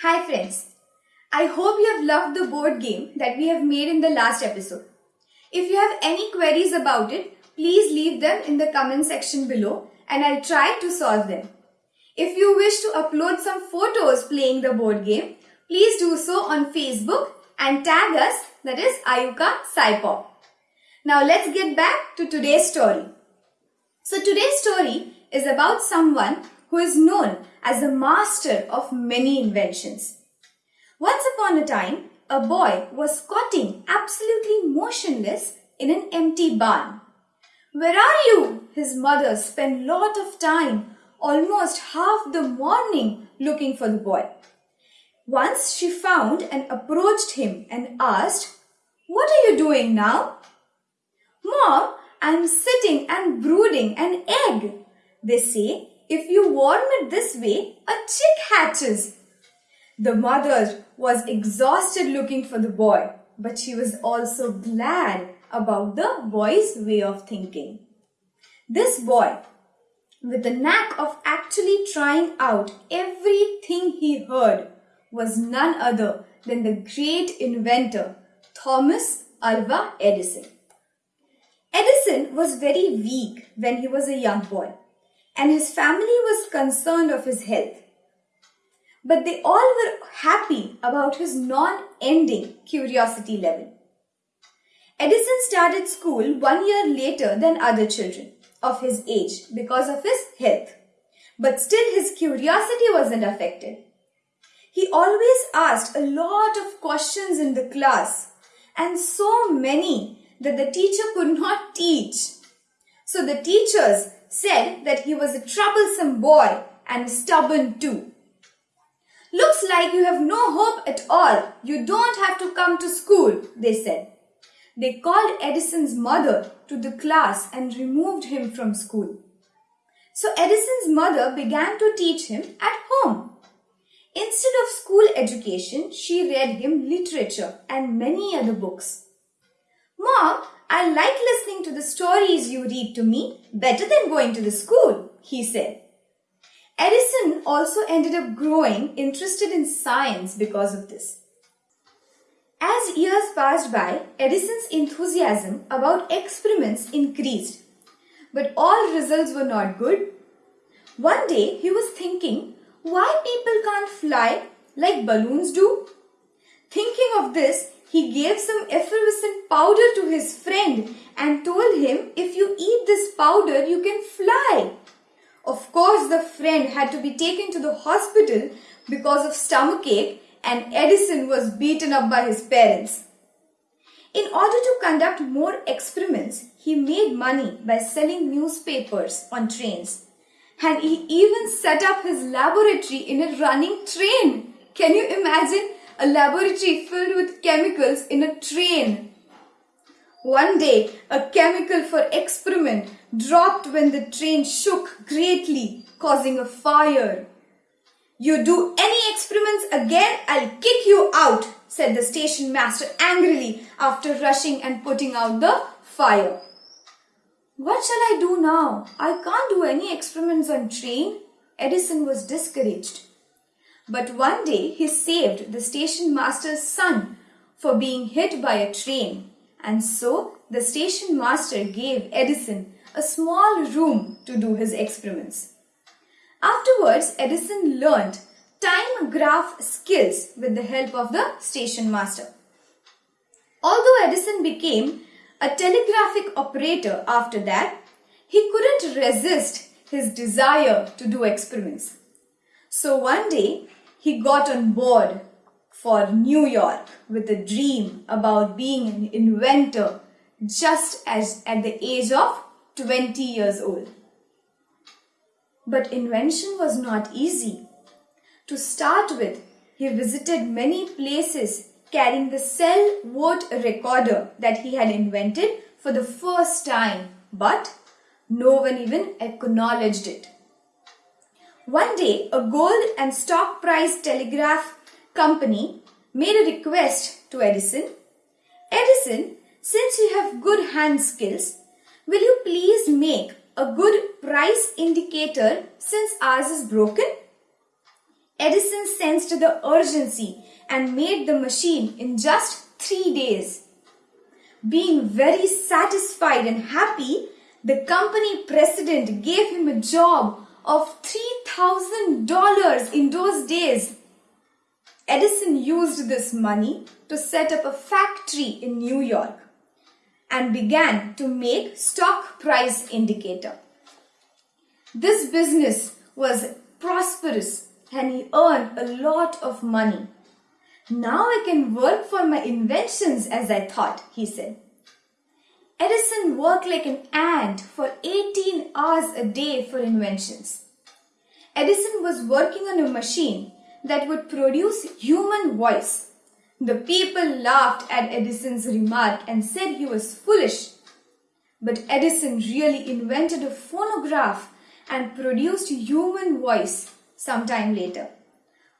Hi friends. I hope you have loved the board game that we have made in the last episode. If you have any queries about it, please leave them in the comment section below and I'll try to solve them. If you wish to upload some photos playing the board game, please do so on Facebook and tag us that is Ayuka Saipop. Now let's get back to today's story. So today's story is about someone who is known as the master of many inventions. Once upon a time, a boy was squatting absolutely motionless in an empty barn. Where are you? His mother spent lot of time, almost half the morning, looking for the boy. Once she found and approached him and asked, What are you doing now? Mom, I'm sitting and brooding an egg. They say, if you warm it this way, a chick hatches. The mother was exhausted looking for the boy, but she was also glad about the boy's way of thinking. This boy, with the knack of actually trying out everything he heard, was none other than the great inventor Thomas Alva Edison. Edison was very weak when he was a young boy and his family was concerned of his health. But they all were happy about his non-ending curiosity level. Edison started school one year later than other children of his age because of his health. But still his curiosity wasn't affected. He always asked a lot of questions in the class and so many that the teacher could not teach. So the teachers said that he was a troublesome boy and stubborn too. Looks like you have no hope at all. You don't have to come to school, they said. They called Edison's mother to the class and removed him from school. So Edison's mother began to teach him at home. Instead of school education, she read him literature and many other books. Mom, I like listening to the stories you read to me better than going to the school, he said. Edison also ended up growing interested in science because of this. As years passed by, Edison's enthusiasm about experiments increased. But all results were not good. One day he was thinking why people can't fly like balloons do. Thinking of this, he gave some effervescent powder to his friend and told him if you eat this powder you can fly. Of course the friend had to be taken to the hospital because of stomachache and Edison was beaten up by his parents. In order to conduct more experiments, he made money by selling newspapers on trains. And he even set up his laboratory in a running train. Can you imagine a laboratory filled with chemicals in a train? One day, a chemical for experiment dropped when the train shook greatly, causing a fire. You do any experiments again, I'll kick you out, said the station master angrily after rushing and putting out the fire. What shall I do now? I can't do any experiments on train. Edison was discouraged. But one day he saved the station master's son for being hit by a train. And so the station master gave Edison a small room to do his experiments. Afterwards, Edison learned telegraph skills with the help of the station master. Although Edison became a telegraphic operator after that, he couldn't resist his desire to do experiments. So one day, he got on board for New York with a dream about being an inventor just as at the age of 20 years old. But invention was not easy. To start with, he visited many places carrying the cell vote recorder that he had invented for the first time, but no one even acknowledged it. One day, a gold and stock price telegraph company made a request to Edison. Edison, since you have good hand skills, will you please make a good price indicator since ours is broken? Edison sensed the urgency and made the machine in just three days. Being very satisfied and happy, the company president gave him a job of $3,000 in those days. Edison used this money to set up a factory in New York and began to make stock price indicator. This business was prosperous and he earned a lot of money. Now I can work for my inventions as I thought, he said. Edison worked like an ant for 18 hours a day for inventions. Edison was working on a machine that would produce human voice. The people laughed at Edison's remark and said he was foolish. But Edison really invented a phonograph and produced human voice sometime later.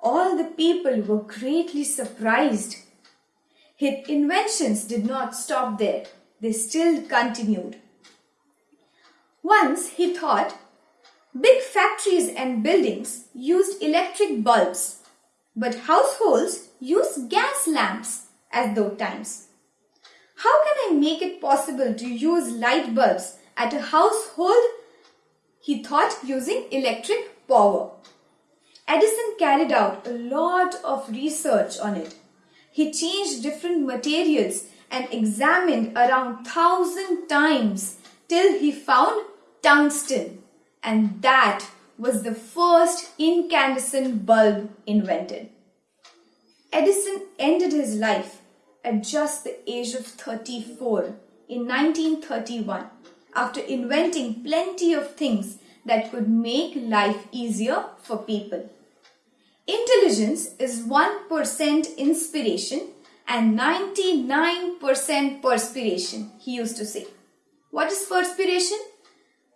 All the people were greatly surprised. His inventions did not stop there they still continued. Once he thought big factories and buildings used electric bulbs, but households use gas lamps as those times. How can I make it possible to use light bulbs at a household? He thought using electric power. Edison carried out a lot of research on it. He changed different materials and examined around thousand times till he found tungsten and that was the first incandescent bulb invented. Edison ended his life at just the age of 34 in 1931 after inventing plenty of things that could make life easier for people. Intelligence is 1% inspiration and 99% perspiration, he used to say. What is perspiration?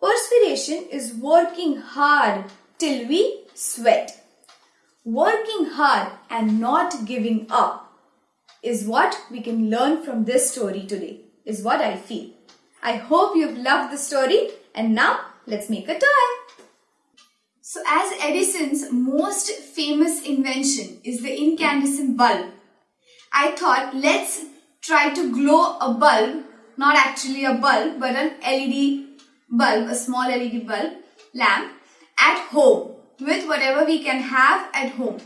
Perspiration is working hard till we sweat. Working hard and not giving up is what we can learn from this story today, is what I feel. I hope you've loved the story and now let's make a toy. So as Edison's most famous invention is the incandescent bulb, I thought let's try to glow a bulb, not actually a bulb, but an LED bulb, a small LED bulb lamp at home with whatever we can have at home.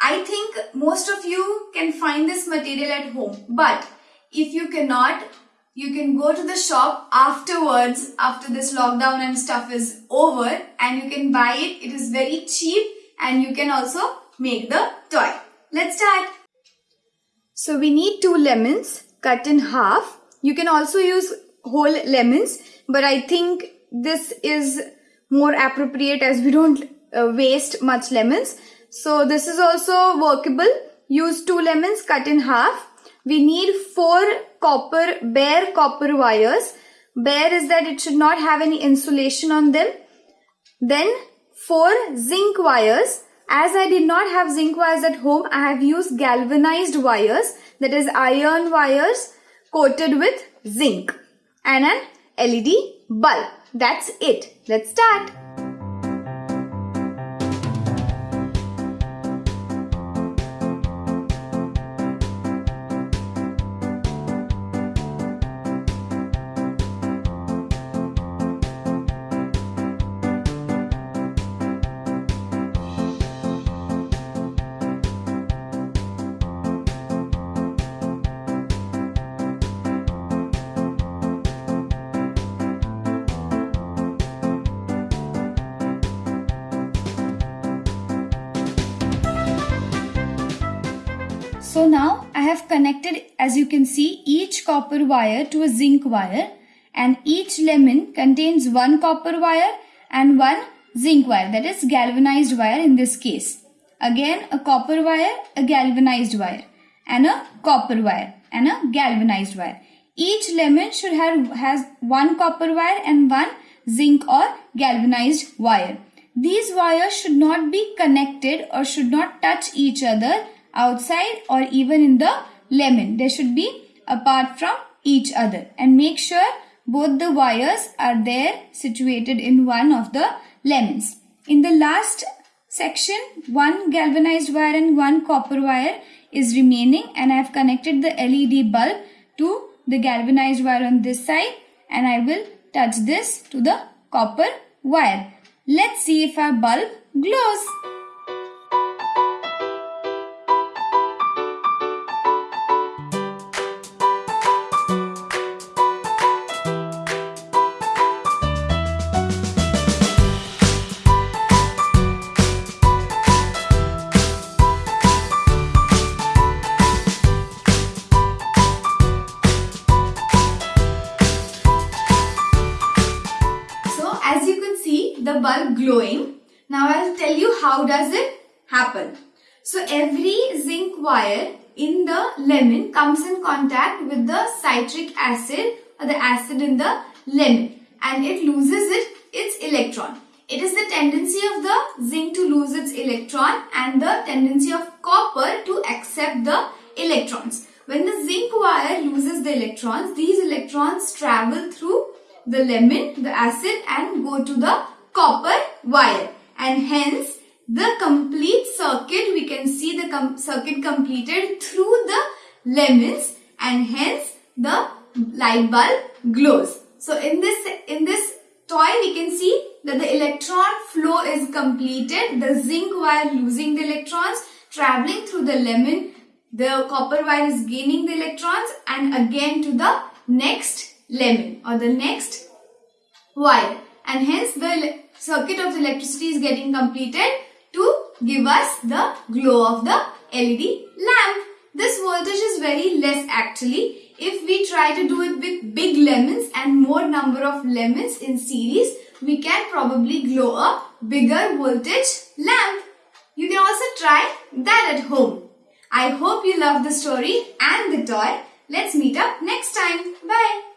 I think most of you can find this material at home, but if you cannot, you can go to the shop afterwards, after this lockdown and stuff is over and you can buy it. It is very cheap and you can also make the toy. Let's start. So we need two lemons cut in half. You can also use whole lemons, but I think this is more appropriate as we don't uh, waste much lemons. So this is also workable. Use two lemons cut in half. We need four copper, bare copper wires. Bare is that it should not have any insulation on them. Then four zinc wires as I did not have zinc wires at home, I have used galvanized wires, that is iron wires coated with zinc and an LED bulb. That's it. Let's start. So now I have connected as you can see each copper wire to a zinc wire and each lemon contains one copper wire and one zinc wire that is galvanized wire in this case. Again a copper wire, a galvanized wire and a copper wire and a galvanized wire. Each lemon should have has one copper wire and one zinc or galvanized wire. These wires should not be connected or should not touch each other outside or even in the lemon. They should be apart from each other and make sure both the wires are there situated in one of the lemons. In the last section, one galvanized wire and one copper wire is remaining and I have connected the LED bulb to the galvanized wire on this side and I will touch this to the copper wire. Let's see if our bulb glows. The bulb glowing. Now I'll tell you how does it happen. So every zinc wire in the lemon comes in contact with the citric acid or the acid in the lemon and it loses it, its electron. It is the tendency of the zinc to lose its electron and the tendency of copper to accept the electrons. When the zinc wire loses the electrons, these electrons travel through the lemon, the acid and go to the copper wire. And hence the complete circuit we can see the com circuit completed through the lemons. And hence the light bulb glows. So in this in this toy we can see that the electron flow is completed. The zinc wire losing the electrons traveling through the lemon. The copper wire is gaining the electrons. And again to the next lemon or the next wire. And hence the circuit of the electricity is getting completed to give us the glow of the LED lamp. This voltage is very less actually. If we try to do it with big lemons and more number of lemons in series, we can probably glow a bigger voltage lamp. You can also try that at home. I hope you love the story and the toy. Let's meet up next time. Bye.